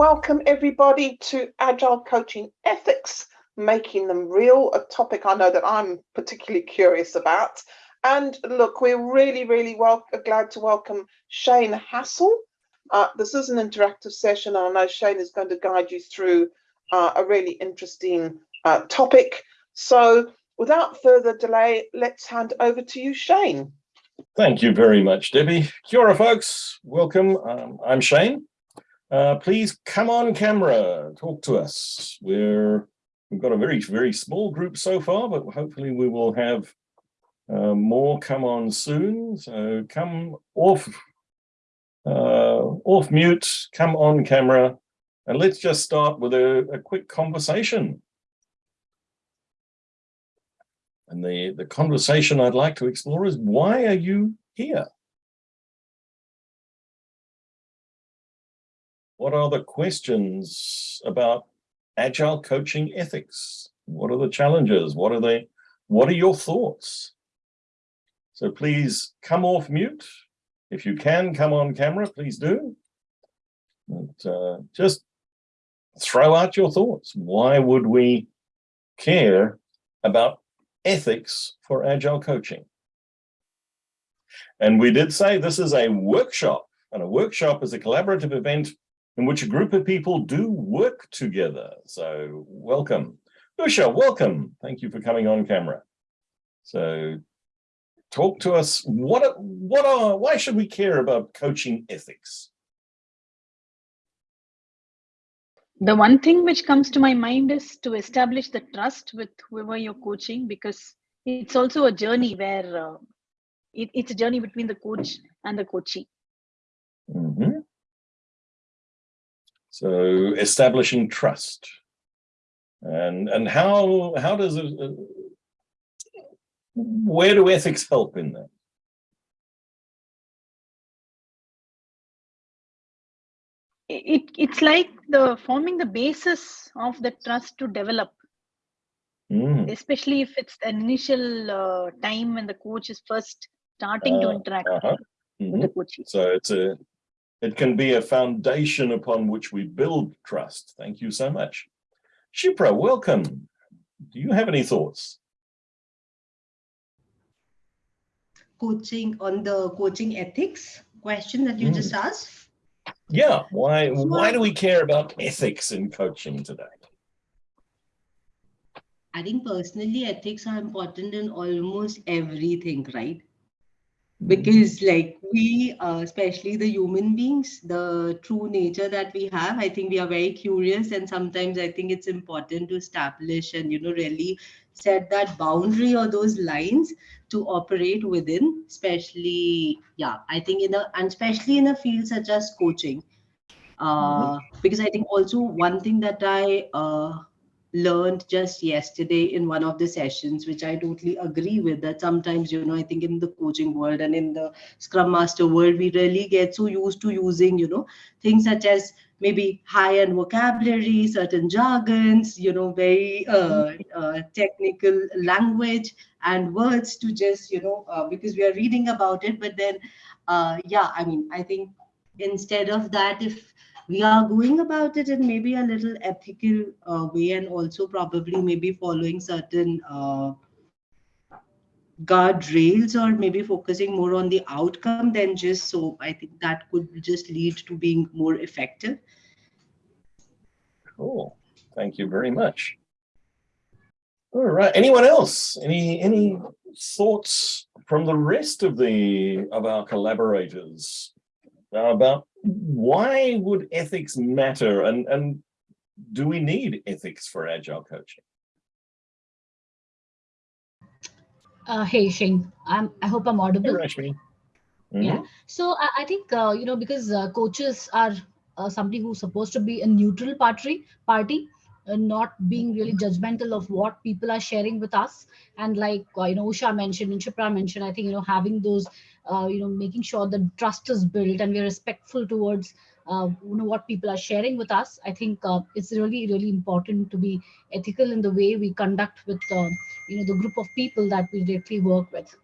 welcome everybody to Agile Coaching Ethics, Making Them Real, a topic I know that I'm particularly curious about. And look, we're really, really well, glad to welcome Shane Hastie. Uh, this is an interactive session, and I know Shane is going to guide you through uh, a really interesting uh, topic. So without further delay, let's hand over to you, Shane. Thank you very much, Debbie. Kia ora, folks. Welcome. Um, I'm Shane. Uh, please come on camera, talk to us. We're, we've got a very, very small group so far, but hopefully we will have uh, more come on soon. So come off, uh, off mute, come on camera, and let's just start with a, a quick conversation. And the, the conversation I'd like to explore is why are you here? What are the questions about agile coaching ethics? What are the challenges? What are they? What are your thoughts? So please come off mute. If you can come on camera, please do. But, uh, just throw out your thoughts. Why would we care about ethics for agile coaching? And we did say this is a workshop, and a workshop is a collaborative event in which a group of people do work together. So welcome. Usha, welcome. Thank you for coming on camera. So talk to us, what, what are, why should we care about coaching ethics? The one thing which comes to my mind is to establish the trust with whoever you're coaching because it's also a journey where uh, it, it's a journey between the coach and the coachee. Mm -hmm. So establishing trust. And, and how, how does it, uh, where do ethics help in that? It, it's like the forming the basis of the trust to develop Mm. especially if it's an initial uh, time when the coach is first starting uh, to interact uh -huh. mm -hmm. with the mm-hmm. coach. So it's a it can be a foundation upon which we build trust. Thank you so much. Shipra, welcome. Do you have any thoughts? Coaching on the coaching ethics question that you mm. just asked? Yeah, why, why do we care about ethics in coaching today? I think personally ethics are important in almost everything, right? Because like we uh, especially the human beings the true nature that we have i think we are very curious and sometimes i think it's important to establish and you know really set that boundary or those lines to operate within especially yeah i think in a and especially in a field such as coaching uh, mm -hmm. because i think also one thing that i uh, learned just yesterday in one of the sessions, which I totally agree with that sometimes, you know, I think in the coaching world and in the Scrum Master world, we really get so used to using, you know, things such as maybe high-end vocabulary, certain jargons, you know, very uh, uh, technical language and words to just, you know, uh, because we are reading about it. But then, uh, yeah, I mean, I think instead of that, if we are going about it in maybe a little ethical uh, way and also probably maybe following certain uh, guardrails or maybe focusing more on the outcome than just so i think that could just lead to being more effective. Cool. Thank you very much. All right. Anyone else? Any any thoughts from the rest of the of our collaborators about why would ethics matter and, and do we need ethics for agile coaching? Uh, hey, Shane, I'm, I hope I'm audible. Hey, Rashmi. Mm -hmm. Yeah, so I, I think, uh, you know, because uh, coaches are uh, somebody who's supposed to be a neutral party, party uh, not being really judgmental of what people are sharing with us. And like, uh, you know, Usha mentioned and Shipra mentioned, I think, you know, having those uh, you know, making sure the trust is built and we're respectful towards uh, you know what people are sharing with us. I think uh, it's really really important to be ethical in the way we conduct with uh, you know the group of people that we directly work with.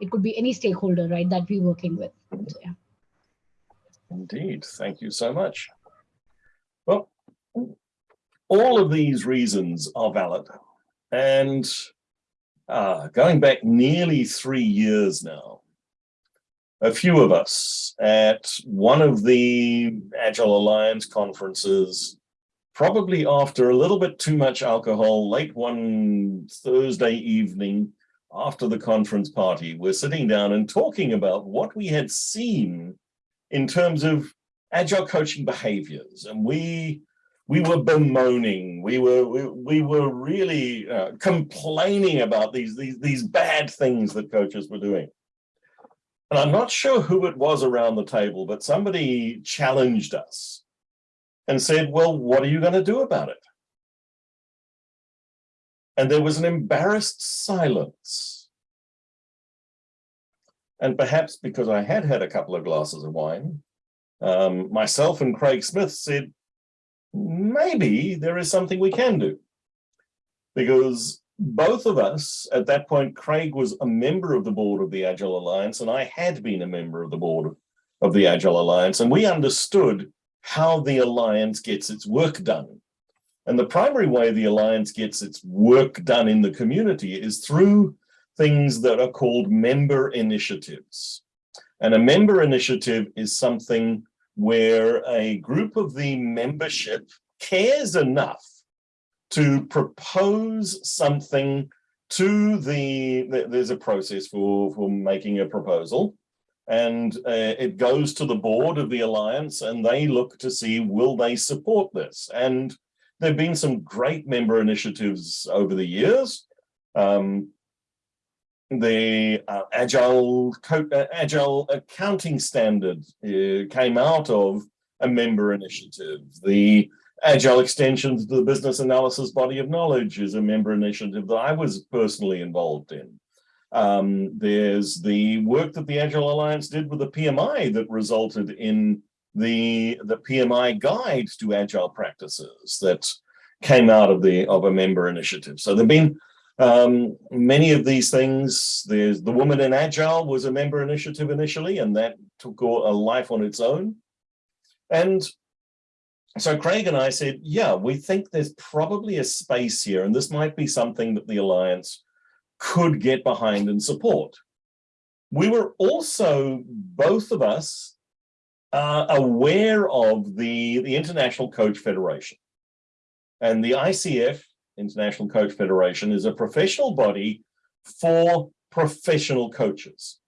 It could be any stakeholder, right, that we're working with. So, yeah. Indeed, thank you so much. Well, all of these reasons are valid. And uh, going back nearly three years now, a few of us at one of the Agile Alliance conferences, probably after a little bit too much alcohol, late one Thursday evening after the conference party, we're sitting down and talking about what we had seen in terms of agile coaching behaviors. And we we were bemoaning, we were we, we were really uh, complaining about these, these, these bad things that coaches were doing. And I'm not sure who it was around the table, but somebody challenged us and said, well, what are you going to do about it? And there was an embarrassed silence. And perhaps because I had had a couple of glasses of wine, um, myself and Craig Smith said, maybe there is something we can do. Because both of us, at that point, Craig was a member of the board of the Agile Alliance, and I had been a member of the board of the Agile Alliance, and we understood how the Alliance gets its work done. And the primary way the Alliance gets its work done in the community is through things that are called member initiatives. And a member initiative is something where a group of the membership cares enough to propose something to the, there's a process for, for making a proposal. And uh, it goes to the board of the alliance and they look to see will they support this? And there have been some great member initiatives over the years. Um, the uh, agile uh, agile accounting standard uh, came out of a member initiative. The agile extensions to the business analysis body of knowledge is a member initiative that I was personally involved in. Um, there's the work that the Agile Alliance did with the PMI that resulted in the the PMI guide to agile practices that came out of the of a member initiative. So there've been um, many of these things, there's the Woman in Agile was a member initiative initially, and that took a life on its own. And so Craig and I said, yeah, we think there's probably a space here, and this might be something that the Alliance could get behind and support. We were also, both of us, uh, aware of the, the International Coach Federation. And the ICF International Coach Federation, is a professional body for professional coaches.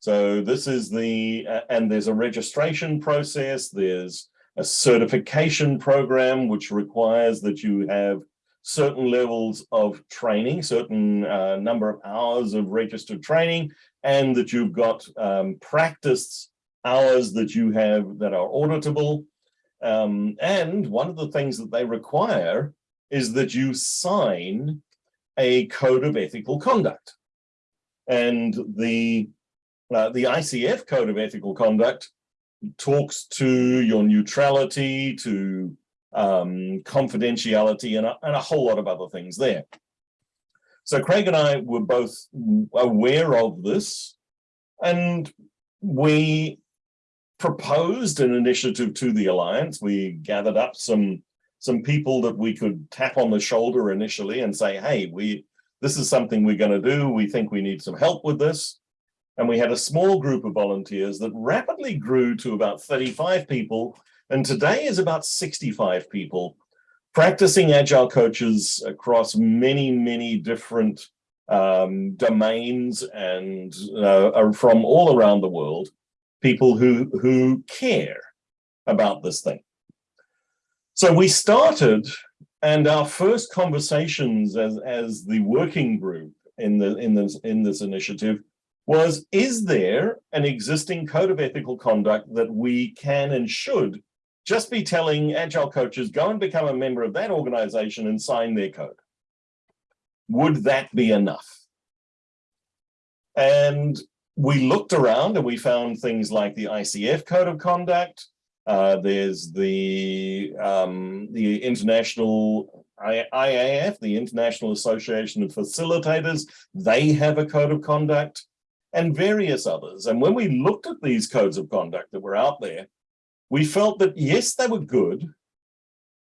So this is the, uh, and there's a registration process, there's a certification program which requires that you have certain levels of training, certain uh, number of hours of registered training, and that you've got um, practice hours that you have that are auditable. Um, and one of the things that they require is that you sign a code of ethical conduct. And the, uh, the ICF code of ethical conduct talks to your neutrality, to um, confidentiality, and a, and a whole lot of other things there. So Craig and I were both aware of this, and we proposed an initiative to the Alliance. We gathered up some some people that we could tap on the shoulder initially and say, hey, we this is something we're going to do. We think we need some help with this. And we had a small group of volunteers that rapidly grew to about 35 people. And today is about 65 people practicing agile coaches across many, many different um, domains and uh, from all around the world, people who, who care about this thing. So we started and our first conversations as, as the working group in, the, in, this, in this initiative was, is there an existing code of ethical conduct that we can and should just be telling agile coaches, go and become a member of that organization and sign their code? Would that be enough? And we looked around and we found things like the ICF code of conduct, uh, there's the um, the international IAF, the International Association of Facilitators. They have a code of conduct and various others. And when we looked at these codes of conduct that were out there, we felt that yes, they were good,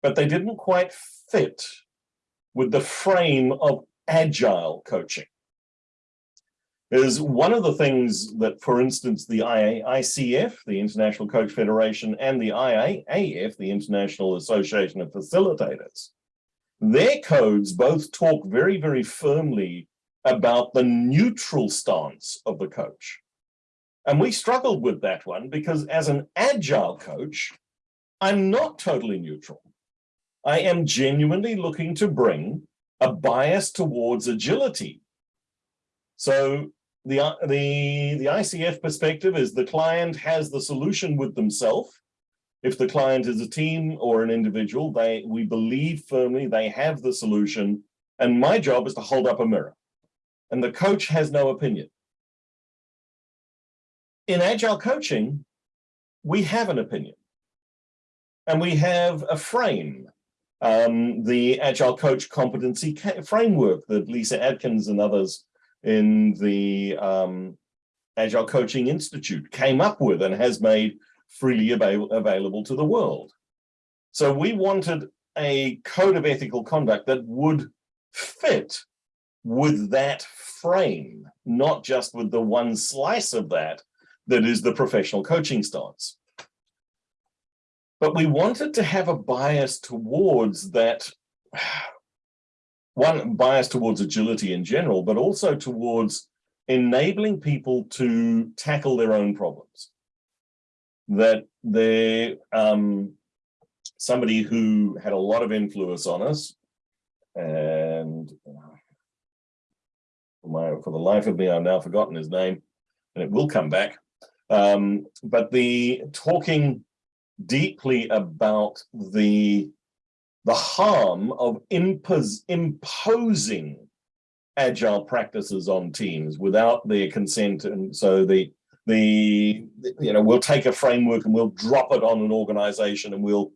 but they didn't quite fit with the frame of agile coaching. Is one of the things that, for instance, the ICF, the International Coach Federation, and the IAAF, the International Association of Facilitators, their codes both talk very, very firmly about the neutral stance of the coach. And we struggled with that one because as an agile coach, I'm not totally neutral. I am genuinely looking to bring a bias towards agility. So the, the, the ICF perspective is the client has the solution with themselves. If the client is a team or an individual, they we believe firmly they have the solution. And my job is to hold up a mirror. And the coach has no opinion. In agile coaching, we have an opinion. And we have a frame um, the Agile Coach Competency Framework that Lyssa Adkins and others in the um, Agile Coaching Institute came up with and has made freely avail available to the world. So we wanted a code of ethical conduct that would fit with that frame, not just with the one slice of that that is the professional coaching stance. But we wanted to have a bias towards that, one bias towards agility in general, but also towards enabling people to tackle their own problems. That they, um, somebody who had a lot of influence on us, and for, my, for the life of me, I've now forgotten his name, and it will come back. Um, but the talking deeply about the the harm of impos imposing agile practices on teams without their consent and so the the you know we'll take a framework and we'll drop it on an organization and we'll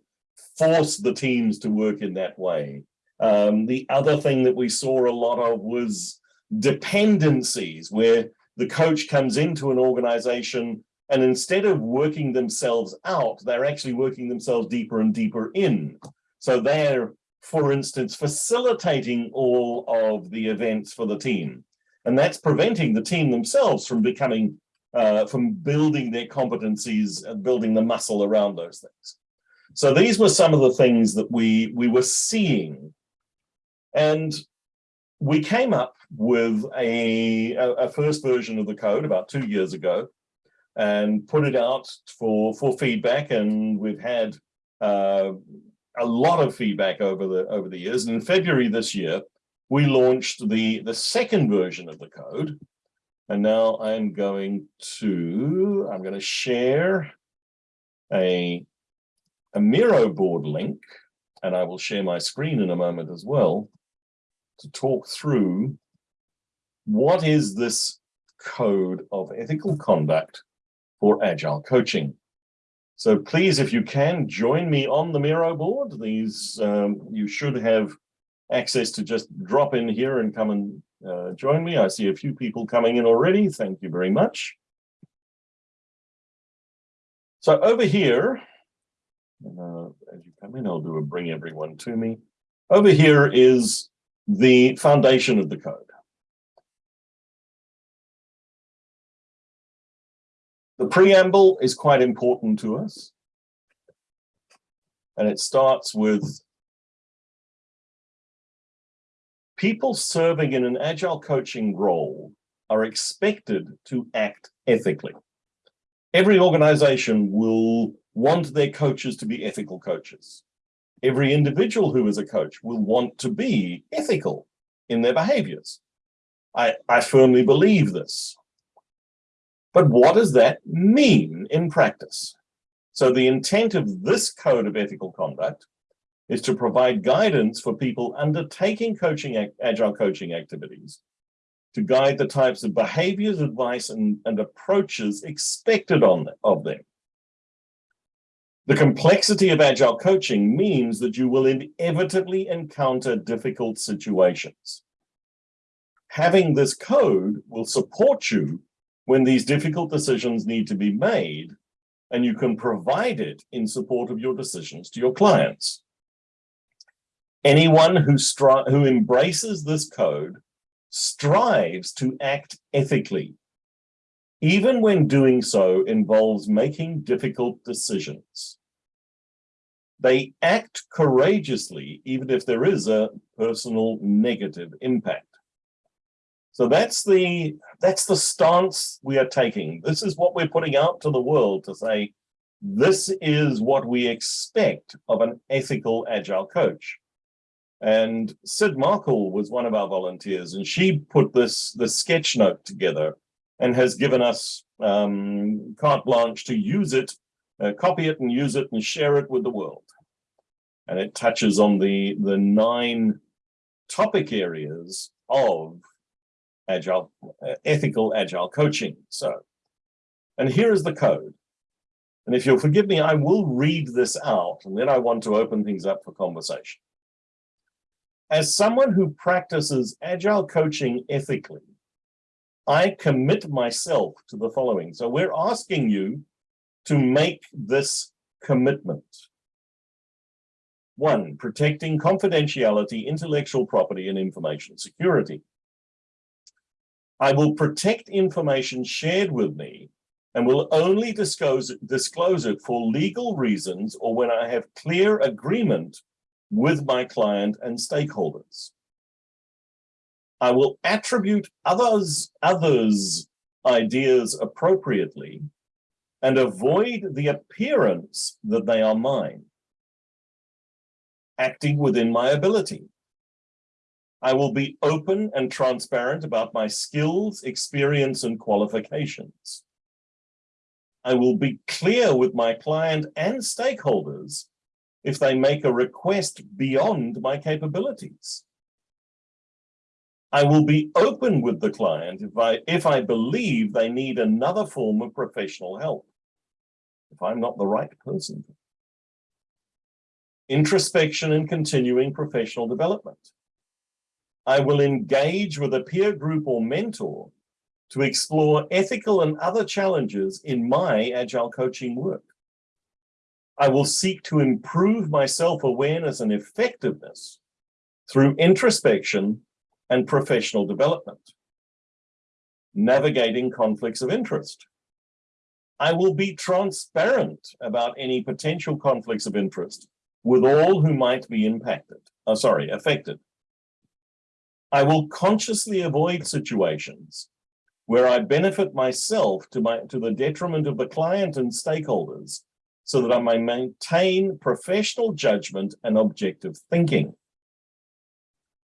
force the teams to work in that way um, the other thing that we saw a lot of was dependencies where the coach comes into an organization and instead of working themselves out, they're actually working themselves deeper and deeper in. So they're, for instance, facilitating all of the events for the team. And that's preventing the team themselves from becoming, uh, from building their competencies and building the muscle around those things. So these were some of the things that we, we were seeing. And we came up with a, a, first version of the code about two years ago and put it out for for feedback and we've had uh, a lot of feedback over the over the years and in February this year we launched the the second version of the code and now I'm going to I'm going to share a a Miro board link and I will share my screen in a moment as well to talk through what is this code of ethical conduct for Agile coaching. So please, if you can, join me on the Miro board. These, um, you should have access to just drop in here and come and uh, join me. I see a few people coming in already. Thank you very much. So over here, uh, as you come in, I'll do a bring everyone to me. Over here is the foundation of the code. The preamble is quite important to us. And it starts with people serving in an agile coaching role are expected to act ethically. Every organization will want their coaches to be ethical coaches. Every individual who is a coach will want to be ethical in their behaviors. I, I firmly believe this. But what does that mean in practice? So the intent of this code of ethical conduct is to provide guidance for people undertaking coaching, agile coaching activities to guide the types of behaviors, advice, and, and approaches expected on, of them. The complexity of agile coaching means that you will inevitably encounter difficult situations. Having this code will support you when these difficult decisions need to be made and you can provide it in support of your decisions to your clients. Anyone who, who embraces this code strives to act ethically, even when doing so involves making difficult decisions. They act courageously, even if there is a personal negative impact. So that's the that's the stance we are taking. This is what we're putting out to the world to say, this is what we expect of an ethical agile coach. And Sid Markle was one of our volunteers, and she put this the sketch note together and has given us um, carte blanche to use it, uh, copy it and use it and share it with the world. And it touches on the, the nine topic areas of agile, uh, ethical agile coaching. So, and here is the code. And if you'll forgive me, I will read this out and then I want to open things up for conversation. As someone who practices agile coaching ethically, I commit myself to the following. So we're asking you to make this commitment. One, protecting confidentiality, intellectual property, and information security. I will protect information shared with me and will only disclose, disclose it for legal reasons or when I have clear agreement with my client and stakeholders. I will attribute others, others' ideas appropriately and avoid the appearance that they are mine, acting within my ability. I will be open and transparent about my skills, experience, and qualifications. I will be clear with my client and stakeholders if they make a request beyond my capabilities. I will be open with the client if I, if I believe they need another form of professional help, if I'm not the right person. Introspection and continuing professional development. I will engage with a peer group or mentor to explore ethical and other challenges in my agile coaching work. I will seek to improve my self-awareness and effectiveness through introspection and professional development. Navigating conflicts of interest. I will be transparent about any potential conflicts of interest with all who might be impacted, oh, sorry, affected. I will consciously avoid situations where I benefit myself to, my, to the detriment of the client and stakeholders so that I may maintain professional judgment and objective thinking.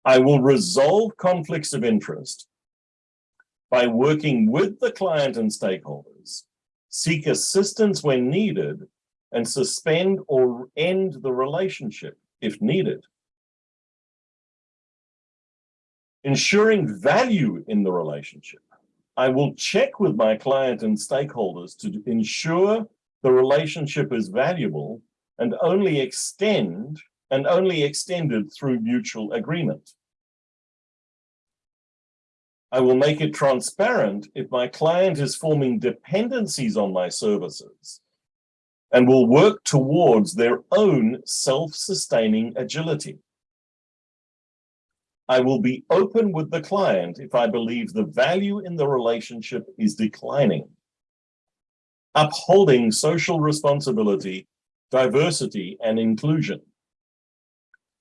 I will resolve conflicts of interest by working with the client and stakeholders, seek assistance when needed, and suspend or end the relationship if needed. Ensuring value in the relationship. I will check with my client and stakeholders to ensure the relationship is valuable and only extend and only extended through mutual agreement. I will make it transparent if my client is forming dependencies on my services and will work towards their own self-sustaining agility. I will be open with the client if I believe the value in the relationship is declining. Upholding social responsibility, diversity, and inclusion.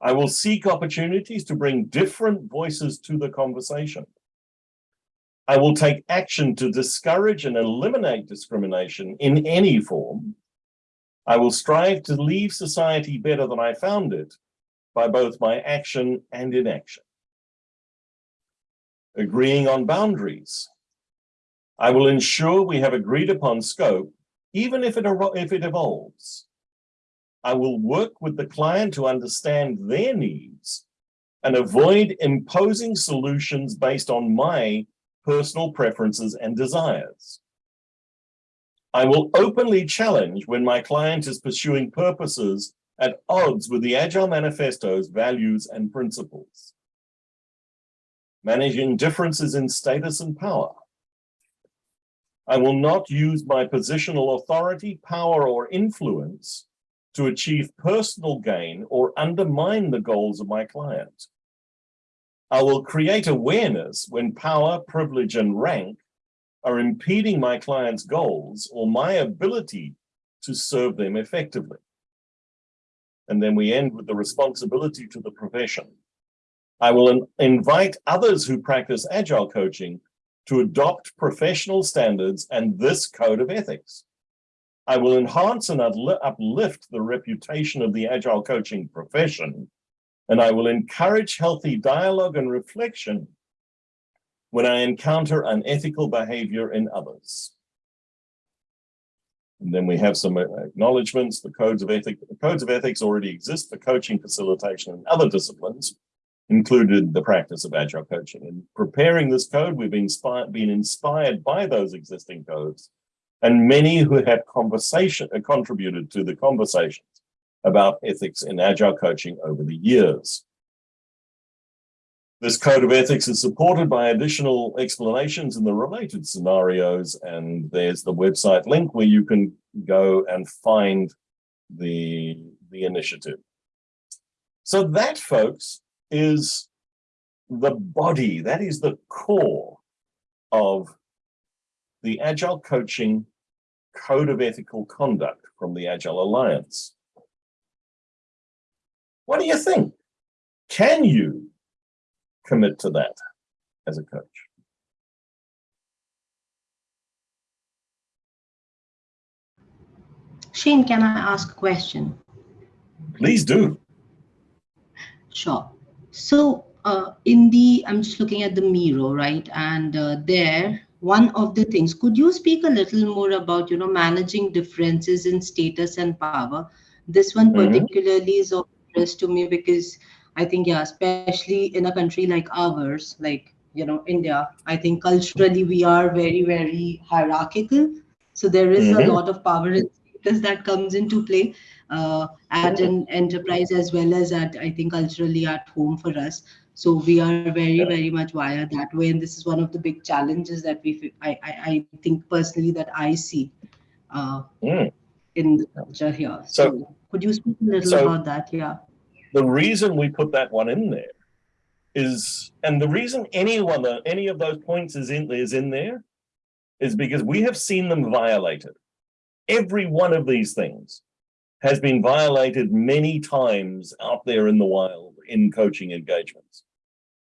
I will seek opportunities to bring different voices to the conversation. I will take action to discourage and eliminate discrimination in any form. I will strive to leave society better than I found it by both my action and inaction agreeing on boundaries. I will ensure we have agreed upon scope, even if it, if it evolves. I will work with the client to understand their needs and avoid imposing solutions based on my personal preferences and desires. I will openly challenge when my client is pursuing purposes at odds with the Agile Manifesto's values and principles managing differences in status and power. I will not use my positional authority, power, or influence to achieve personal gain or undermine the goals of my client. I will create awareness when power, privilege, and rank are impeding my client's goals or my ability to serve them effectively. And then we end with the responsibility to the profession. I will invite others who practice agile coaching to adopt professional standards and this code of ethics. I will enhance and uplift the reputation of the agile coaching profession, and I will encourage healthy dialogue and reflection when I encounter unethical behavior in others. And then we have some uh, acknowledgements. The codes of ethics, the codes of ethics already exist for coaching, facilitation, and other disciplines, included the practice of agile coaching. In preparing this code, we've been, inspired, been inspired by those existing codes and many who have conversation uh, contributed to the conversations about ethics in agile coaching over the years. This code of ethics is supported by additional explanations in the related scenarios, and there's the website link where you can go and find the, the initiative. So that, folks, is the body, that is the core of the Agile Coaching Code of Ethical Conduct from the Agile Alliance. What do you think? Can you commit to that as a coach. Shane, can I ask a question? Please do. Sure. So uh, in the, I'm just looking at the Miro, right? And uh, there, one of the things, could you speak a little more about, you know, managing differences in status and power? This one mm-hmm. particularly mm -hmm. is of interest to me because I think, yeah, especially in a country like ours, like, you know, India, I think culturally we are very, very hierarchical. So there is mm -hmm. a lot of power and status that comes into play at an enterprise as well as at, I think, culturally at home for us. So we are very, very much wired that way. And this is one of the big challenges that we, I, I, I think personally that I see uh, mm. in the culture here. So, so, could you speak a little so, about that? Yeah the reason we put that one in there is, and the reason any one, of any of those points is in, is in there is because we have seen them violated. Every one of these things has been violated many times out there in the wild in coaching engagements.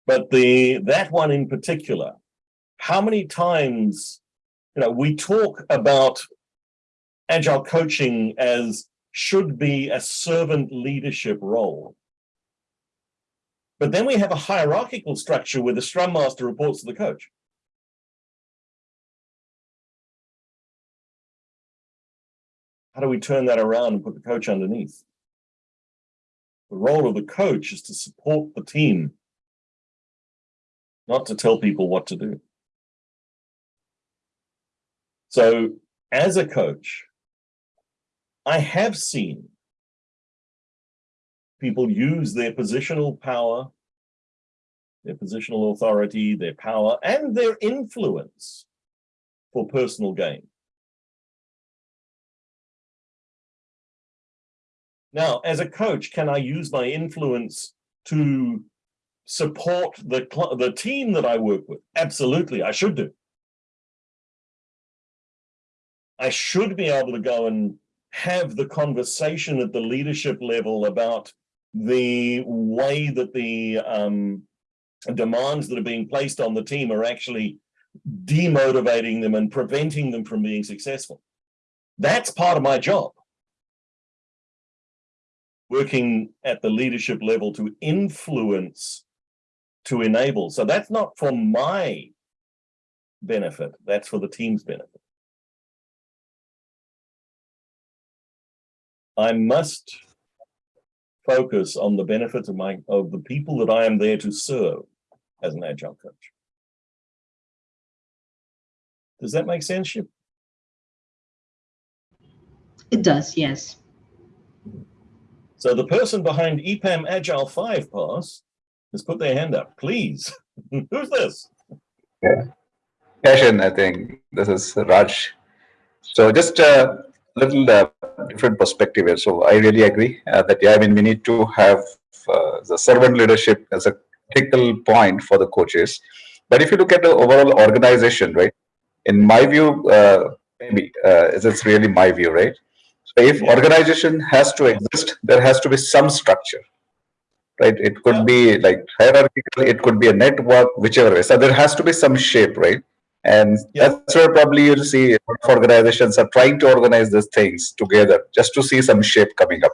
But the that one in particular, how many times, you know, we talk about agile coaching as should be a servant leadership role. But then we have a hierarchical structure where the scrum master reports to the coach. How do we turn that around and put the coach underneath? The role of the coach is to support the team, not to tell people what to do. So as a coach, I have seen people use their positional power, their positional authority, their power, and their influence for personal gain. Now, as a coach, can I use my influence to support the, the team that I work with? Absolutely, I should do. I should be able to go and have the conversation at the leadership level about the way that the um, demands that are being placed on the team are actually demotivating them and preventing them from being successful. That's part of my job. Working at the leadership level to influence, to enable. So that's not for my benefit, that's for the team's benefit. I must focus on the benefits of my of the people that I am there to serve as an agile coach. Does that make sense? It does, yes. So the person behind EPAM Agile 5 pass has put their hand up. Please, who's this? Yeah, Passion, I think this is Raj. So just a little uh, different perspective here. So I really agree uh, that yeah, I mean we need to have uh, the servant leadership as a critical point for the coaches. But if you look at the overall organization, right? In my view, uh, maybe uh, it's really my view, right? If organization has to exist, there has to be some structure, right? It could be like hierarchical, it could be a network, whichever way. So there has to be some shape, right? And Yeah. that's where probably you'll see a lot of organizations are trying to organize these things together just to see some shape coming up.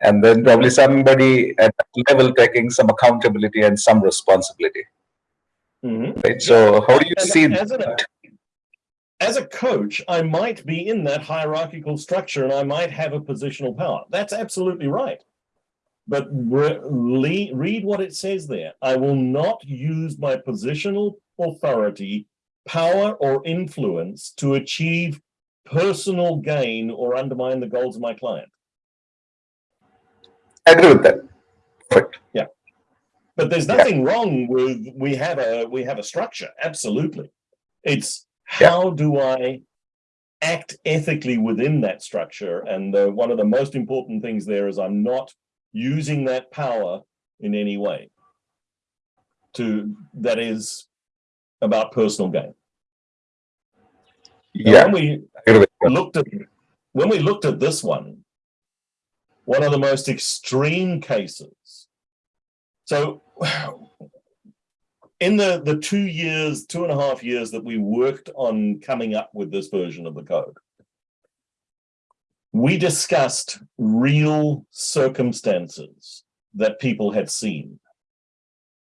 And then probably somebody at that level taking some accountability and some responsibility, Mhm. right? So how do you And see that? As a coach, I might be in that hierarchical structure and I might have a positional power. That's absolutely right. But re- read what it says there. I will not use my positional authority, power, or influence to achieve personal gain or undermine the goals of my client. I agree with that. Perfect. But there's Yeah. nothing wrong with we have a we have a structure. Absolutely. It's Yeah. how do I act ethically within that structure? And uh, one of the most important things there is I'm not using that power in any way to that is about personal gain. Yeah, when we I agree with that. looked at when we looked at this one, one of the most extreme cases. So in the the two years, two and a half years that we worked on coming up with this version of the code, we discussed real circumstances that people had seen.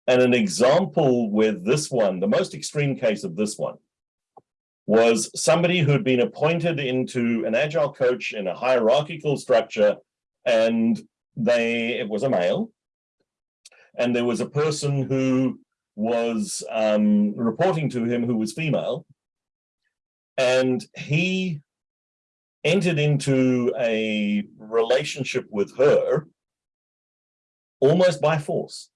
And an example with this one, the most extreme case of this one, was somebody who'd been appointed into an agile coach in a hierarchical structure and they it was a male and there was a person who was um, reporting to him who was female and he entered into a relationship with her almost by force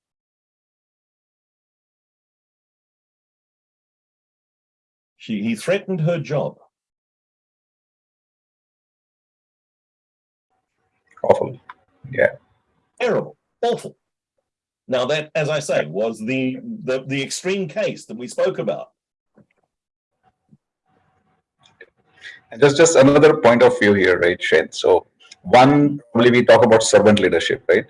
she he threatened her job Awful. Yeah. Terrible, awful. Now that, as I say, was the, the, the extreme case that we spoke about. And just just another point of view here, right, Shane? So one, probably we talk about servant leadership, right?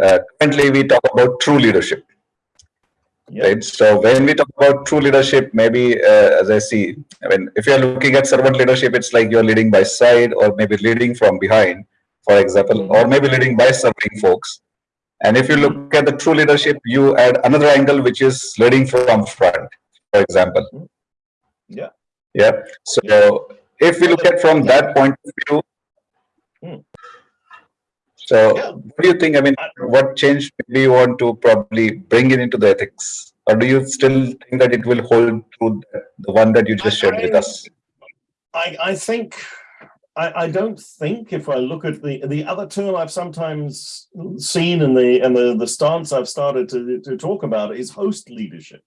Uh, currently, we talk about true leadership, Yeah, right? So when we talk about true leadership, maybe uh, as I see, I mean, if you're looking at servant leadership, it's like you're leading by side or maybe leading from behind, for example, or maybe leading by serving folks. And if you look at the true leadership, you add another angle, which is leading from front, for example. Yeah. Yeah. So if we look at from that point of view, Hmm. so Yeah. what do you think? I mean, what change do you want to probably bring it into the ethics? Or do you still think that it will hold true, the one that you just shared with us? I, I think, I, I don't think if I look at the, the other term I've sometimes seen in the, and the, the stance I've started to, to talk about is host leadership.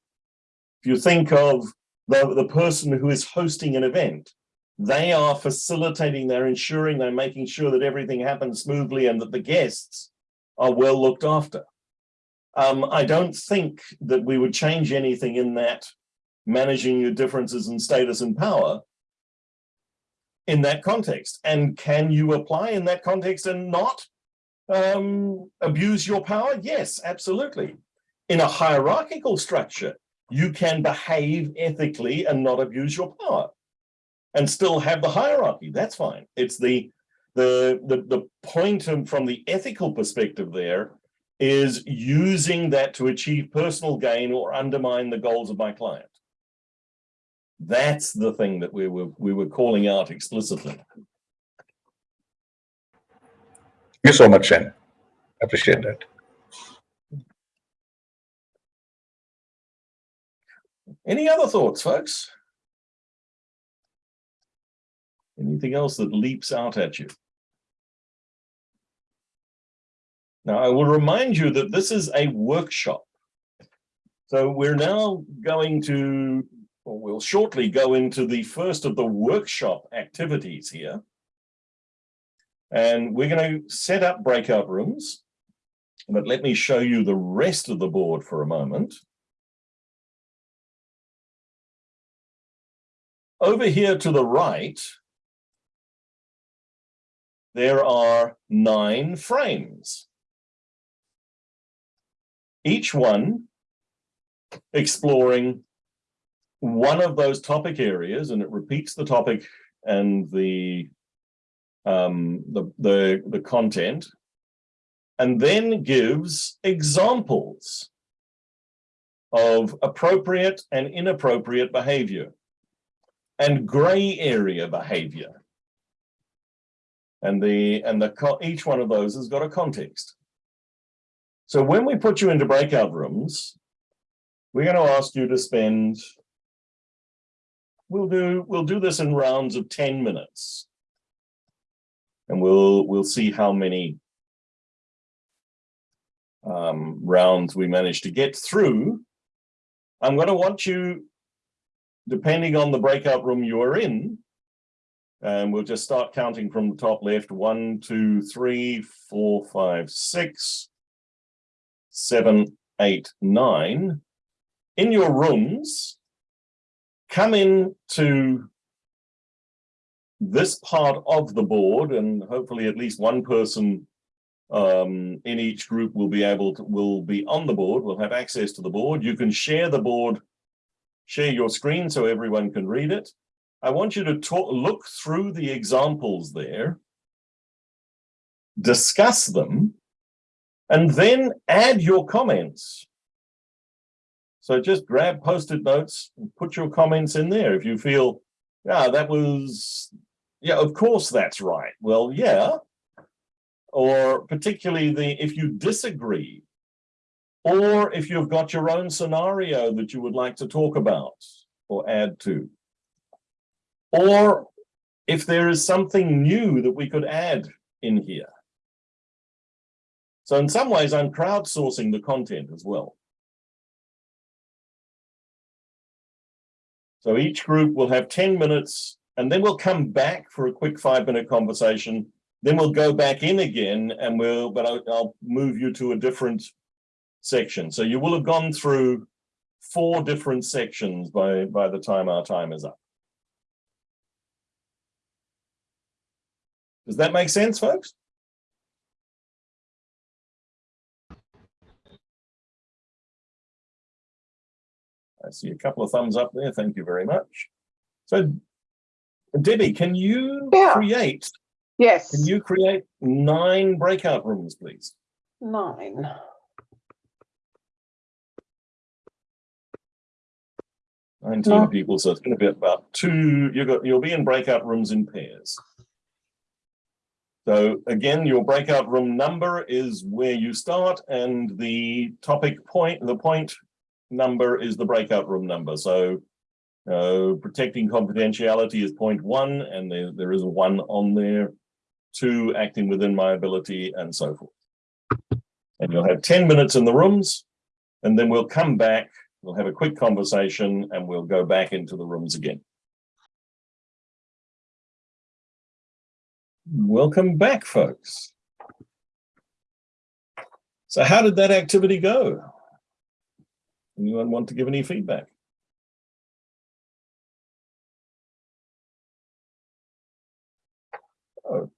If you think of the, the person who is hosting an event, they are facilitating, they're ensuring, they're making sure that everything happens smoothly and that the guests are well looked after. Um, I don't think that we would change anything in that managing your differences in status and power in that context. And can you apply in that context and not um, abuse your power? Yes, absolutely. In a hierarchical structure, you can behave ethically and not abuse your power and still have the hierarchy. That's fine. It's the the the, the point from the ethical perspective there is using that to achieve personal gain or undermine the goals of my client. That's the thing that we were we were calling out explicitly. Thank you so much, Shane. Appreciate that. Any other thoughts, folks? Anything else that leaps out at you? Now, I will remind you that this is a workshop. So we're now going to, or we'll shortly go into the first of the workshop activities here. And we're going to set up breakout rooms. But let me show you the rest of the board for a moment. Over here to the right, there are nine frames. Each one exploring one of those topic areas, and it repeats the topic and the um, the, the, the content, and then gives examples of appropriate and inappropriate behavior and gray area behavior. And the and the each one of those has got a context. So when we put you into breakout rooms, we're going to ask you to spend we'll do we'll do this in rounds of 10 minutes. And we'll we'll see how many um, rounds we manage to get through. I'm going to want you, depending on the breakout room you are in, and we'll just start counting from the top left. One, two, three, four, five, six, seven, eight, nine. In your rooms, come in to this part of the board and hopefully at least one person um, in each group will be able to, will be on the board, will have access to the board. You can share the board, share your screen so everyone can read it. I want you to talk, look through the examples there, discuss them, and then add your comments. So just grab post-it notes and put your comments in there. If you feel, yeah, that was, yeah, of course that's right. Well, yeah. Or particularly the if you disagree, or if you've got your own scenario that you would like to talk about or add to. Or if there is something new that we could add in here. So in some ways, I'm crowdsourcing the content as well. So each group will have 10 minutes and then we'll come back for a quick five minute conversation. Then we'll go back in again and we'll, but I'll, I'll move you to a different section. So you will have gone through four different sections by, by the time our time is up. Does that make sense, folks? I see a couple of thumbs up there. Thank you very much. So, Debbie, can you yeah. create? Yes. Can you create nine breakout rooms, please? Nine. Nineteen no. people, so it's going to be about two. You got. You'll be in breakout rooms in pairs. So again, your breakout room number is where you start, and the topic point, the point number is the breakout room number. So uh, protecting confidentiality is point one, and there, there is a one on there, two acting within my ability, and so forth. And you'll have 10 minutes in the rooms, and then we'll come back, we'll have a quick conversation, and we'll go back into the rooms again. Welcome back, folks. So how did that activity go? Anyone want to give any feedback? Oh,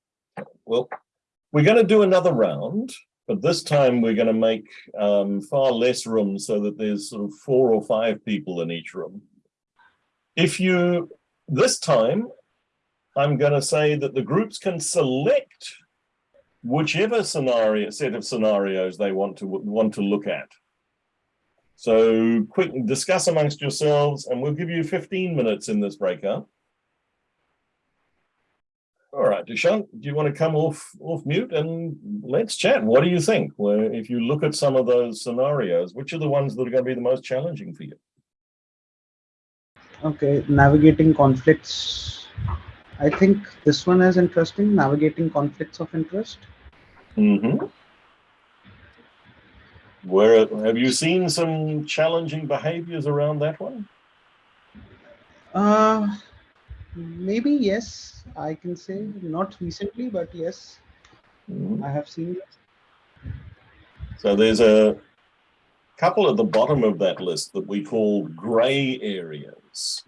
well, we're going to do another round, but this time we're going to make um, far less room so that there's sort of four or five people in each room. If you, this time, I'm going to say that the groups can select whichever scenario, set of scenarios they want to want to look at. So quick, discuss amongst yourselves, and we'll give you 15 minutes in this breakout. All right, Dushyant, do you want to come off off mute and let's chat? What do you think? Well, if you look at some of those scenarios, which are the ones that are going to be the most challenging for you? Okay, navigating conflicts. I think this one is interesting, navigating conflicts of interest. Mm -hmm. Where have you seen some challenging behaviors around that one? Uh, maybe yes, I can say not recently, but yes. Mm-hmm. I have seen So there's a couple at the bottom of that list that we call gray areas.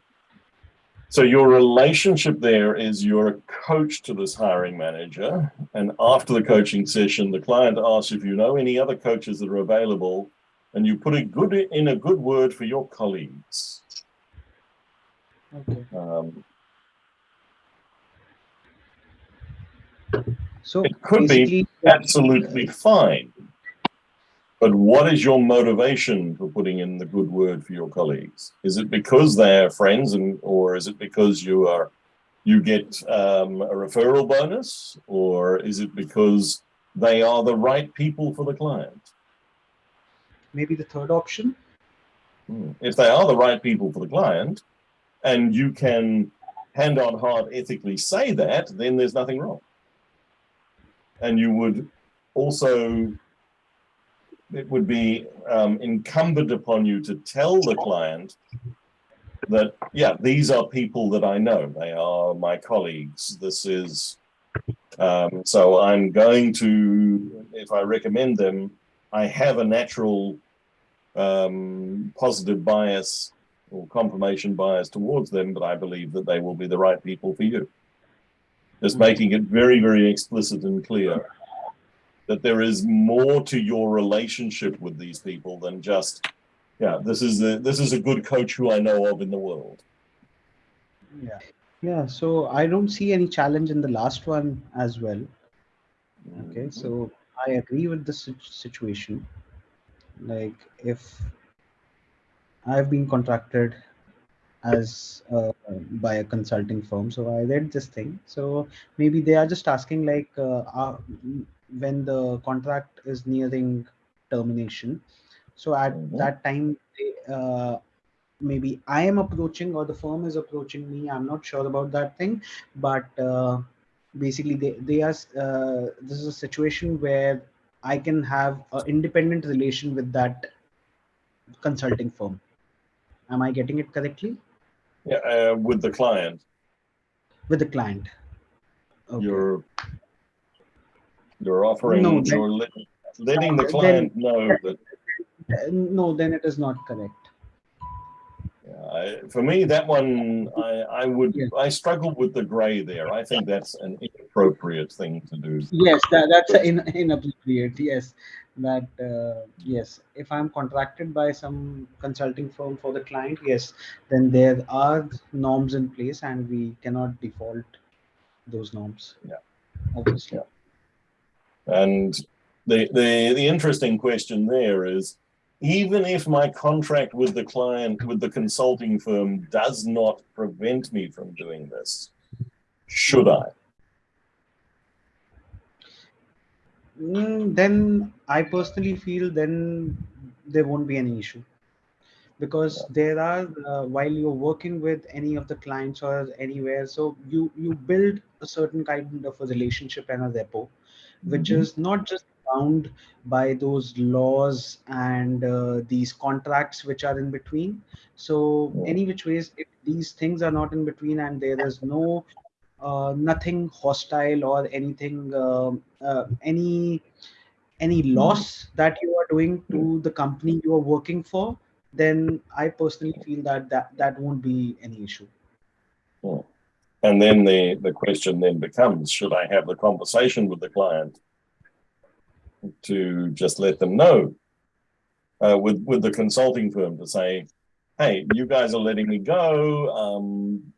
So your relationship there is you're a coach to this hiring manager. And after the coaching session, the client asks if you know any other coaches that are available and you put a good in a good word for your colleagues. Okay. Um, so it could be absolutely fine. But what is your motivation for putting in the good word for your colleagues? Is it because they're friends, and or is it because you are you get um, a referral bonus, or is it because they are the right people for the client? Maybe the third option. Hmm. If they are the right people for the client, and you can hand on heart ethically say that, then there's nothing wrong. And you would also it would be um, incumbent upon you to tell the client that, yeah, these are people that I know. They are my colleagues. This is, um, so I'm going to, if I recommend them, I have a natural um, positive bias or confirmation bias towards them, but I believe that they will be the right people for you. Just making it very, very explicit and clear that there is more to your relationship with these people than just, yeah, this is a, this is a good coach who I know of in the world. Yeah. Yeah. So I don't see any challenge in the last one as well. Okay. So I agree with this situation. Like if I've been contracted as uh, by a consulting firm so i read this thing so maybe they are just asking like uh, uh, when the contract is nearing termination. So at mm -hmm. that time, uh, maybe I am approaching or the firm is approaching me. I'm not sure about that thing, but uh, basically they, they are, uh, this is a situation where I can have an independent relation with that consulting firm. Am I getting it correctly? Yeah, uh, with the client. With the client. Okay. You're you're offering, no, you're letting, letting the client then, know that. No, then it is not correct. Yeah, I, for me, that one, I, I would, yes. I struggle with the gray there. I think that's an inappropriate thing to do. Yes, that, that's in, inappropriate. Yes, that uh, yes, if I'm contracted by some consulting firm for the client, yes, then there are norms in place, and we cannot default those norms. Yeah, obviously. Yeah. And the, the, the interesting question there is, even if my contract with the client, with the consulting firm does not prevent me from doing this, should I? Mm, then I personally feel then there won't be any issue. Because there are uh, while you're working with any of the clients or anywhere so you you build a certain kind of a relationship and a rapport which mm-hmm. is not just bound by those laws and uh, these contracts which are in between. So any which ways, if these things are not in between and there is no uh, nothing hostile or anything, uh, uh any any mm-hmm. loss that you are doing to the company you are working for, then I personally feel that that, that won't be any issue. Oh. And then the, the question then becomes, should I have the conversation with the client to just let them know uh, with, with the consulting firm to say, hey, you guys are letting me go. Um,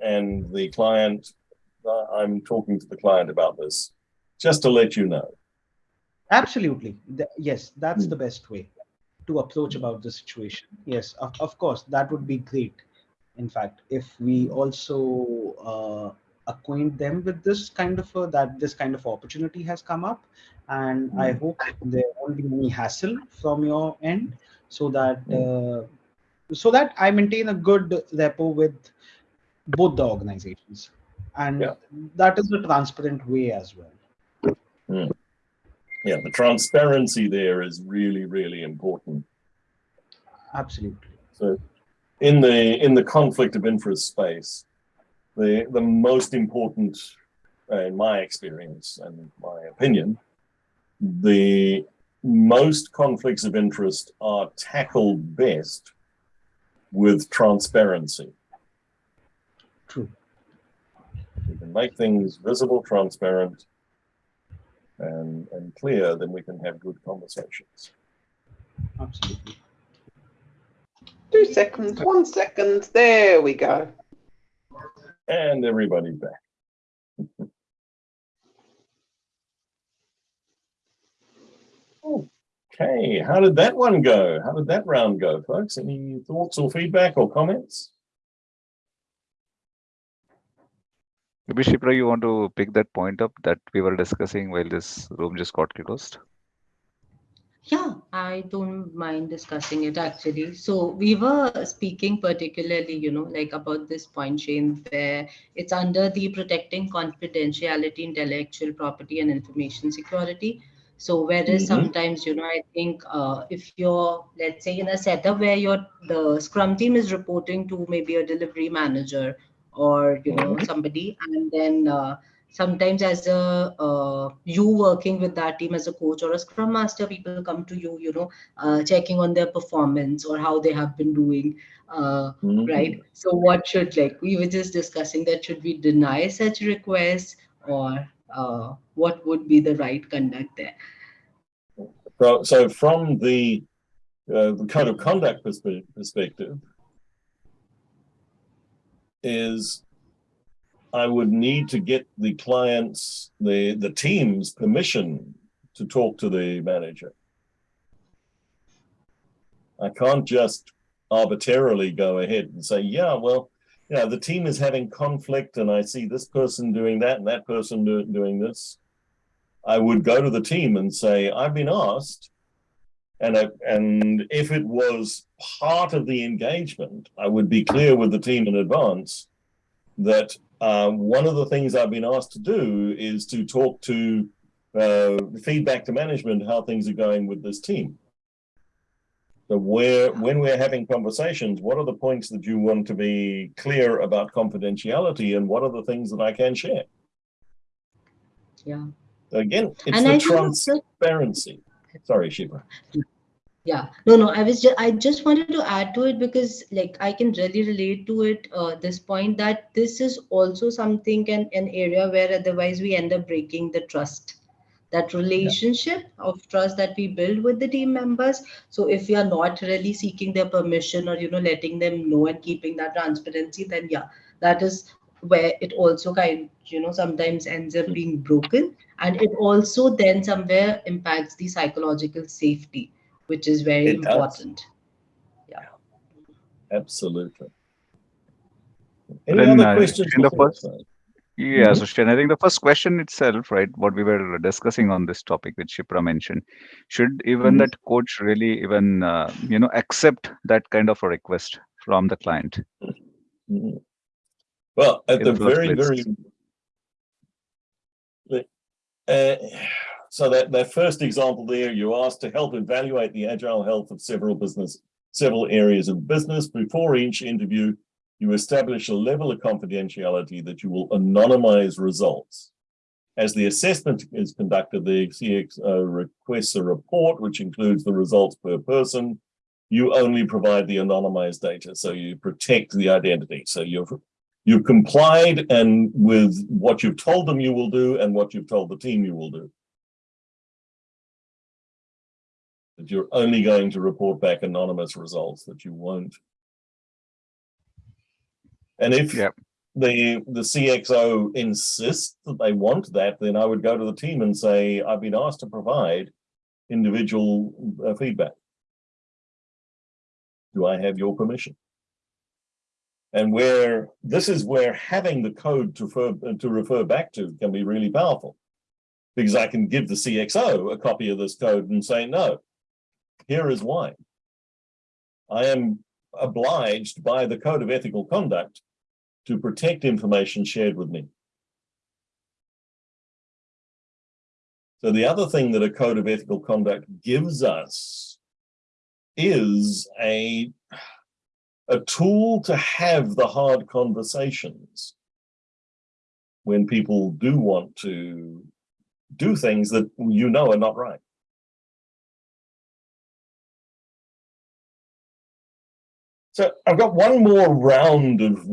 and the client, uh, I'm talking to the client about this, just to let you know. Absolutely. yes, that's mm. the best way to approach about the situation. Yes, of, of course, that would be great in fact if we also uh, acquaint them with this kind of a, that this kind of opportunity has come up and mm. i hmm. hope there won't be any hassle from your end so that mm. uh, so that i maintain a good rapport with both the organizations and yeah. that is the transparent way as well mm. yeah the transparency there is really really important absolutely so in the in the conflict of interest space, the the most important uh, in my experience and my opinion, the most conflicts of interest are tackled best with transparency. True. If we can make things visible, transparent, and, and clear, then we can have good conversations. Absolutely. Two seconds, one second. There we go. And everybody's back. Okay, how did that one go? How did that round go, folks? Any thoughts or feedback or comments? Maybe Shipra, you want to pick that point up that we were discussing while this room just got closed? Yeah, I don't mind discussing it actually. So we were speaking particularly, you know, like about this point, Shane, where it's under the protecting confidentiality, intellectual property, and information security. So whereas mm -hmm. sometimes, you know, I think uh, if you're, let's say, in a setup where you're the Scrum team is reporting to maybe a delivery manager or you know mm-hmm. somebody, and then uh, sometimes as a uh, you working with that team as a coach or a Scrum master, people come to you, you know, uh, checking on their performance or how they have been doing. Uh, mm -hmm. Right. So what should like we were just discussing that should we deny such requests or uh, what would be the right conduct there? So from the, uh, the code of conduct perspective is I would need to get the client's, the, the team's permission to talk to the manager. I can't just arbitrarily go ahead and say, yeah, well, you know, the team is having conflict and I see this person doing that and that person do, doing this, I would go to the team and say, I've been asked. And, I, and if it was part of the engagement, I would be clear with the team in advance that um, one of the things I've been asked to do is to talk to uh, feedback to management how things are going with this team. So where, when we're having conversations, what are the points that you want to be clear about confidentiality and what are the things that I can share? Yeah. Again, it's and the I transparency. Sorry, Shiva. Yeah, no, no, I was just, I just wanted to add to it because like I can really relate to it, uh, this point that this is also something and an area where otherwise we end up breaking the trust. That relationship yeah. of trust that we build with the team members. So if we are not really seeking their permission or you know letting them know and keeping that transparency then yeah that is where it also kind you know sometimes ends up being broken. And it also then somewhere impacts the psychological safety which is very it important does. yeah absolutely any then, other uh, questions in the first yeah, mm -hmm. so Shane, I think the first question itself, right, what we were discussing on this topic, which Shipra mentioned, should even mm -hmm. that coach really even, uh, you know, accept that kind of a request from the client? Mm -hmm. Well, at In the very, very, uh, so that, that first example there, you asked to help evaluate the agile health of several business, several areas of business before each interview you establish a level of confidentiality that you will anonymize results. As the assessment is conducted, the CXO requests a report, which includes the results per person. You only provide the anonymized data, so you protect the identity. So you've, you've complied and with what you've told them you will do and what you've told the team you will do. That you're only going to report back anonymous results, that you won't and if yep. the the CXO insists that they want that, then I would go to the team and say, I've been asked to provide individual uh, feedback. Do I have your permission? And where this is where having the code to refer, to refer back to can be really powerful because I can give the CXO a copy of this code and say, no, here is why. I am obliged by the Code of Ethical Conduct to protect information shared with me. So the other thing that a Code of Ethical Conduct gives us is a, a tool to have the hard conversations when people do want to do things that you know are not right. So I've got one more round of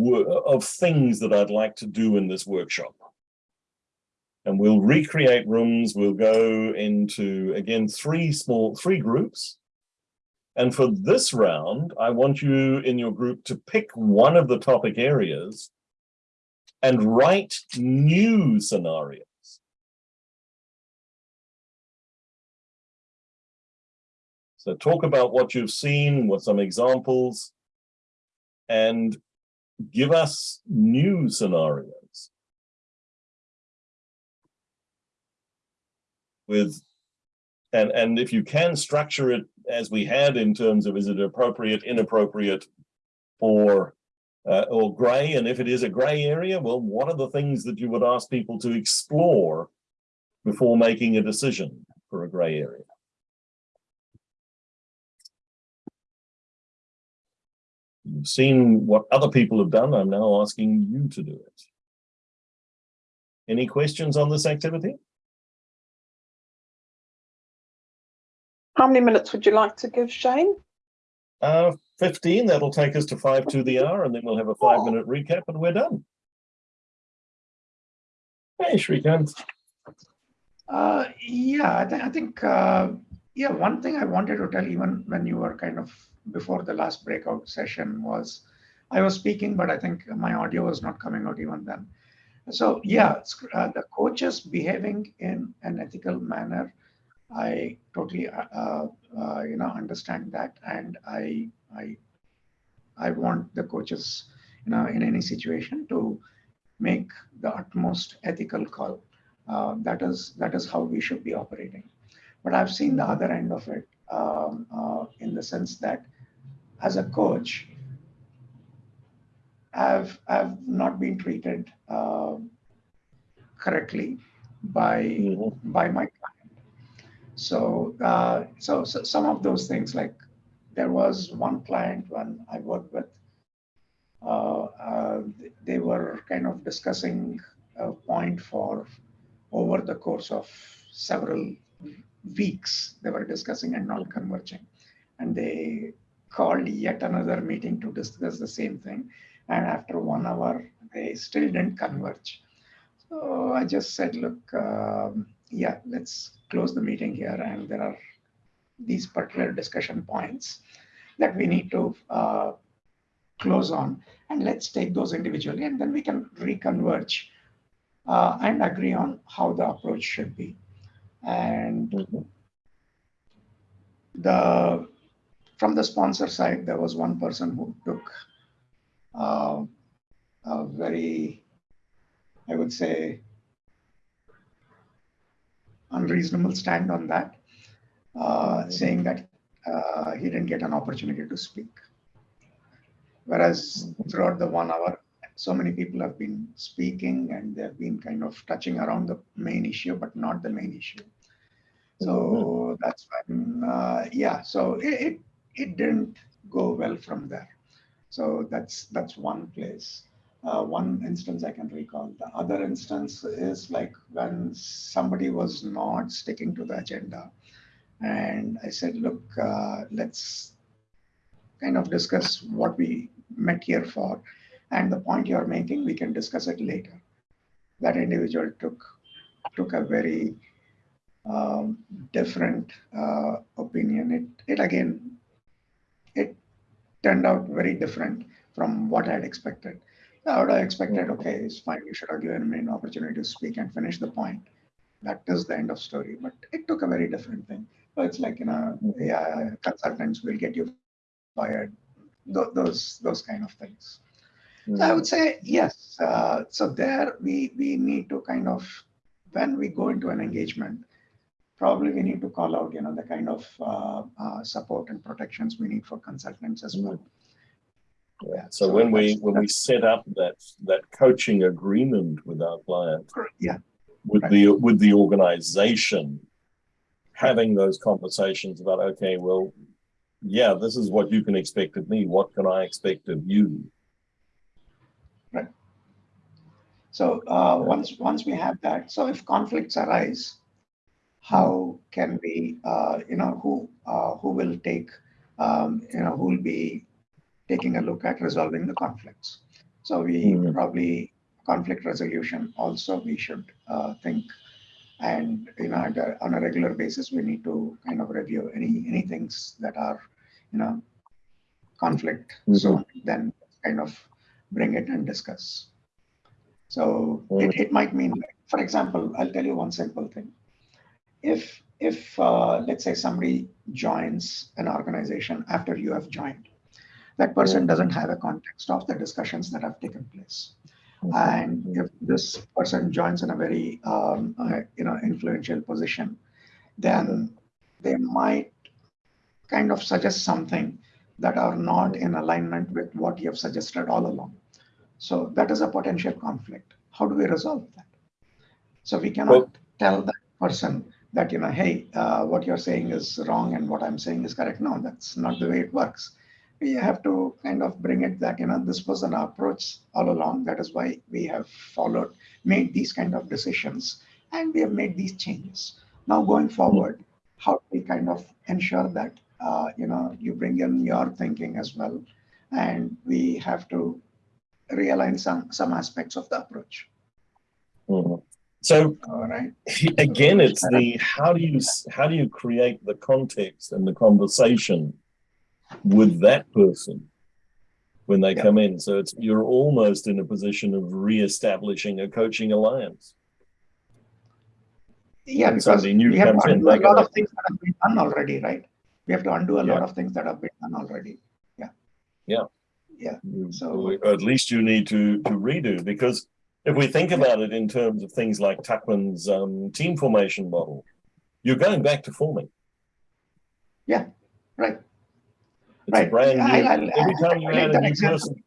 of things that I'd like to do in this workshop. And we'll recreate rooms. We'll go into, again, three small, three groups. And for this round, I want you in your group to pick one of the topic areas and write new scenarios. So talk about what you've seen, what some examples, and give us new scenarios. With, and, and if you can structure it as we had in terms of is it appropriate, inappropriate, or uh, or gray, and if it is a gray area, well, what are the things that you would ask people to explore before making a decision for a gray area? You've seen what other people have done. I'm now asking you to do it. Any questions on this activity? How many minutes would you like to give Shane? Uh, 15, that'll take us to five to the hour, and then we'll have a five minute recap and we're done. Hey, Shrikant. Uh, yeah, I, th I think, uh, yeah, one thing I wanted to tell even when you were kind of before the last breakout session was I was speaking, but I think my audio was not coming out even then. So yeah, uh, the coaches behaving in an ethical manner, I totally uh, uh, you know understand that, and I I I want the coaches you know in any situation to make the utmost ethical call. Uh, that is that is how we should be operating. But I've seen the other end of it um, uh, in the sense that as a coach, I've, I've not been treated uh, correctly by, mm-hmm. by my client. So, uh, so, so some of those things, like there was one client when I worked with, uh, uh, they were kind of discussing a point for over the course of several weeks. They were discussing and not converging, and they called yet another meeting to discuss the same thing. And after one hour, they still didn't converge. So I just said, look, um, yeah, let's close the meeting here. And there are these particular discussion points that we need to uh, close on. And let's take those individually, and then we can reconverge uh, and agree on how the approach should be. And the from the sponsor side, there was one person who took uh, a very, I would say, unreasonable stand on that, uh, saying that uh, he didn't get an opportunity to speak. Whereas throughout the one hour, so many people have been speaking and they've been kind of touching around the main issue, but not the main issue. So mm-hmm. that's when, uh, yeah, so it, it, it didn't go well from there. So that's that's one place. Uh, one instance I can recall. The other instance is like when somebody was not sticking to the agenda. And I said, look, uh, let's kind of discuss what we met here for. And the point you're making, we can discuss it later. That individual took took a very um, different uh, opinion. It, it again turned out very different from what I had expected. I would have expected, okay, it's fine, you should have given me an opportunity to speak and finish the point. That is the end of story. But it took a very different thing. So it's like, you know, yeah, consultants will get you fired, Th those those kind of things. Mm. So I would say yes. Uh, so there we we need to kind of when we go into an engagement, probably we need to call out, you know, the kind of uh, uh, support and protections we need for consultants as well. Yeah. So, so when we when we set up that that coaching agreement with our client, yeah, with right. the with the organization, having those conversations about okay, well, yeah, this is what you can expect of me. What can I expect of you? Right. So uh, once once we have that, so if conflicts arise, how can we, uh, you know, who uh, who will take, um, you know, who will be taking a look at resolving the conflicts? So we Mhm. probably conflict resolution also we should uh, think, and you know, a- on a regular basis we need to kind of review any any things that are, you know, conflict. So then kind of bring it and discuss. So it, it might mean, for example, I'll tell you one simple thing. If if uh, let's say somebody joins an organization after you have joined, that person doesn't have a context of the discussions that have taken place. And if this person joins in a very um, uh, you know influential position, then they might kind of suggest something that are not in alignment with what you have suggested all along. So that is a potential conflict. How do we resolve that? So we cannot tell that person that, you know, hey, uh, what you're saying is wrong and what I'm saying is correct. No, that's not the way it works. We have to kind of bring it that, you know, this was an approach all along. That is why we have followed, made these kind of decisions, and we have made these changes. Now going forward, how do we kind of ensure that, uh, you know, you bring in your thinking as well, and we have to realign some some aspects of the approach. Mhm. So All right. again, it's the how do you how do you create the context and the conversation with that person when they Yeah. come in? So it's you're almost in a position of re-establishing a coaching alliance. Yeah, When because we have to undo a lot of things that have been done already, right? We have to undo a lot of things that have been done already. Yeah. Yeah. Yeah. So- or at least you need to to redo because if we think about it in terms of things like Tuckman's um, team formation model, you're going back to forming. Yeah, right. It's Right. brand new. I- I'll- every time you relate add a new example. person,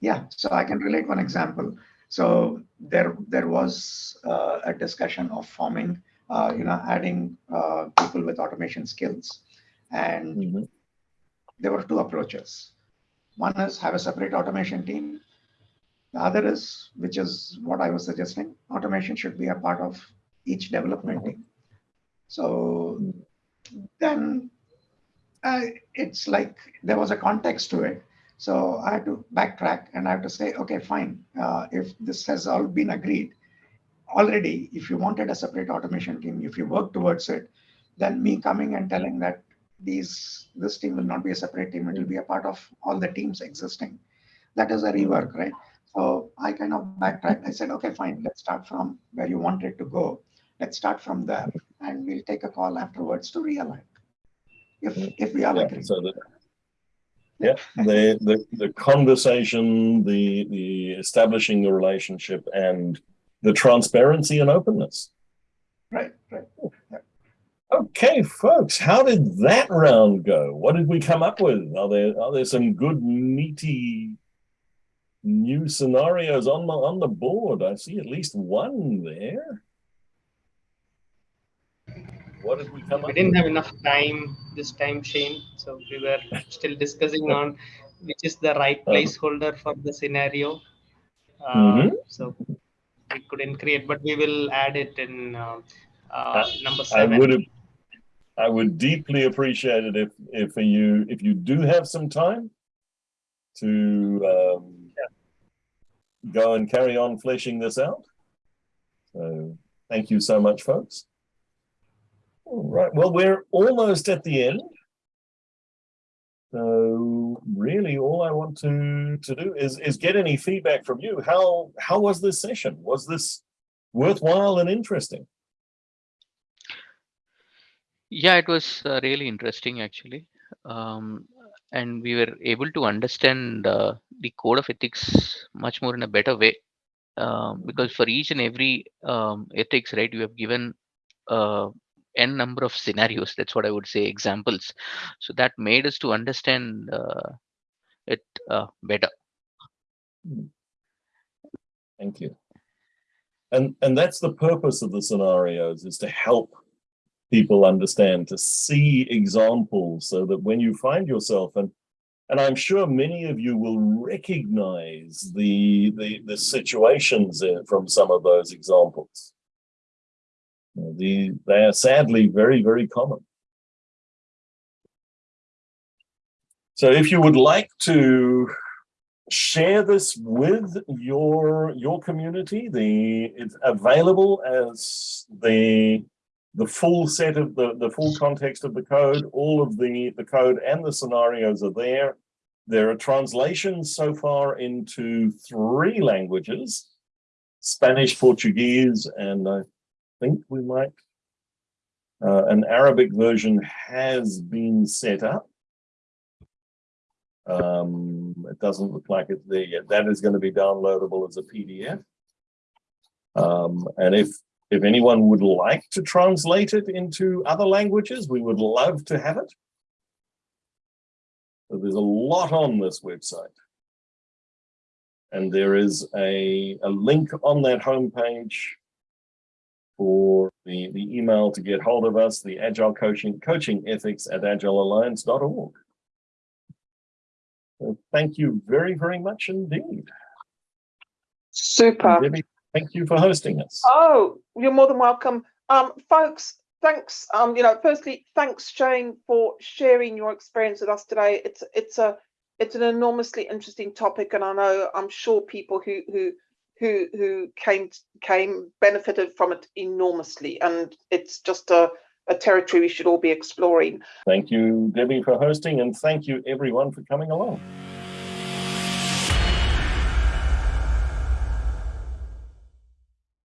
Yeah, so I can relate one example. So there there was uh, a discussion of forming, uh, you know, adding uh, people with automation skills, and Mhm. there were two approaches. One is have a separate automation team. The other is, which is what I was suggesting, automation should be a part of each development team. So then uh, it's like there was a context to it. So I had to backtrack and I have to say, okay, fine. Uh, if this has all been agreed already, if you wanted a separate automation team, if you work towards it, then me coming and telling that these this team will not be a separate team, it will be a part of all the teams existing. That is a rework, right? So I kind of backtracked. I said, okay, fine, let's start from where you wanted to go. Let's start from there, and we'll take a call afterwards to realign. If if we all Yeah, agree. so that yeah, the, the the conversation, the the establishing the relationship, and the transparency and openness. Right, right. Okay, folks, how did that round go? What did we come up with? Are there are there some good meaty new scenarios on the on the board? I see at least one there. What did we come We didn't with? have enough time this time, Shane, so we were still discussing on which is the right Uh-huh. placeholder for the scenario. Uh, Mhm. So we couldn't create, but we will add it in uh, uh, number I seven. would have I would deeply appreciate it if if you if you do have some time to um, go and carry on fleshing this out. So thank you so much, folks. All right. Well, we're almost at the end. So really all I want to to do is is get any feedback from you. How how was this session? Was this worthwhile and interesting? Yeah, it was uh, really interesting actually. Um, and we were able to understand uh, the code of ethics much more in a better way. Um, because for each and every um, ethics, right, you have given uh, n number of scenarios. That's what I would say, examples. So that made us to understand uh, it uh, better. Thank you. And and that's the purpose of the scenarios is to help people understand, to see examples so that when you find yourself and And I'm sure many of you will recognize the, the, the situations eh, from some of those examples. The, they are sadly very, very common. So if you would like to share this with your your community, the it's available as the the full set of the, the full context of the code, all of the, the code and the scenarios are there. There are translations so far into three languages, Spanish, Portuguese, and I think we might, uh, an Arabic version has been set up. Um, it doesn't look like it's there yet. That is going to be downloadable as a PDF. Um, and if if anyone would like to translate it into other languages, we would love to have it. So there's a lot on this website. And there is a, a link on that homepage for the, the email to get hold of us, the Agile Coaching, Coaching Ethics at agilealliance.org. So thank you very, very much indeed. Super. Thank you for hosting us. Oh, you're more than welcome. Um, folks, thanks. Um, you know, firstly, thanks, Shane, for sharing your experience with us today. It's it's a it's an enormously interesting topic, and I know I'm sure people who who who who came came benefited from it enormously, and it's just a a territory we should all be exploring. Thank you, Debbie, for hosting, and thank you everyone for coming along.